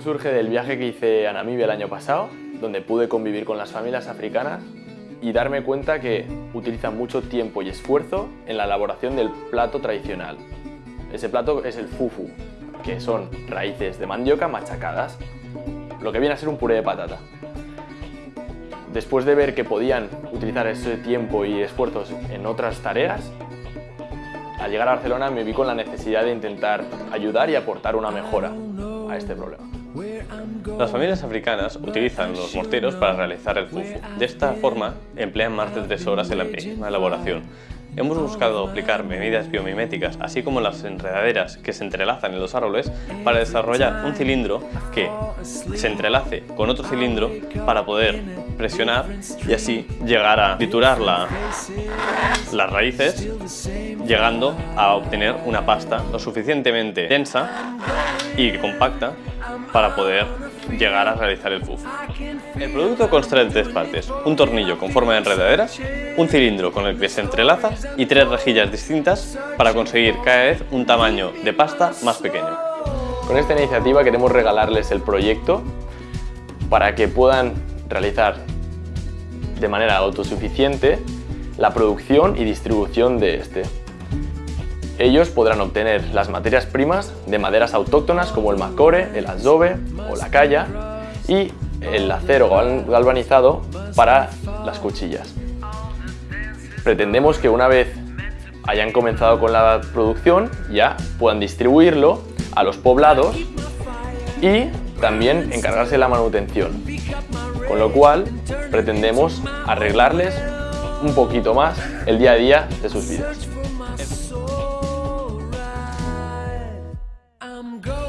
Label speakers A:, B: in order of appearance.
A: Surge del viaje que hice a Namibia el año pasado, donde pude convivir con las familias africanas y darme cuenta que utilizan mucho tiempo y esfuerzo en la elaboración del plato tradicional. Ese plato es el fufu, que son raíces de mandioca machacadas, lo que viene a ser un puré de patata. Después de ver que podían utilizar ese tiempo y esfuerzos en otras tareas, al llegar a Barcelona me vi con la necesidad de intentar ayudar y aportar una mejora a este problema.
B: Las familias africanas utilizan los morteros para realizar el fufu. De esta forma, emplean más de tres horas en la misma elaboración. Hemos buscado aplicar medidas biomiméticas, así como las enredaderas que se entrelazan en los árboles, para desarrollar un cilindro que se entrelace con otro cilindro para poder presionar y así llegar a triturar las raíces, llegando a obtener una pasta lo suficientemente densa y compacta para poder llegar a realizar el fufu. El producto consta de tres partes, un tornillo con forma de enredadera, un cilindro con el que se entrelaza y tres rejillas distintas para conseguir cada vez un tamaño de pasta más pequeño.
A: Con esta iniciativa queremos regalarles el proyecto para que puedan realizar de manera autosuficiente la producción y distribución de este. Ellos podrán obtener las materias primas de maderas autóctonas como el macore, el azobe o la calla y el acero galvanizado para las cuchillas. Pretendemos que una vez hayan comenzado con la producción ya puedan distribuirlo a los poblados y también encargarse de la manutención. Con lo cual pretendemos arreglarles un poquito más el día a día de sus vidas. I'm going.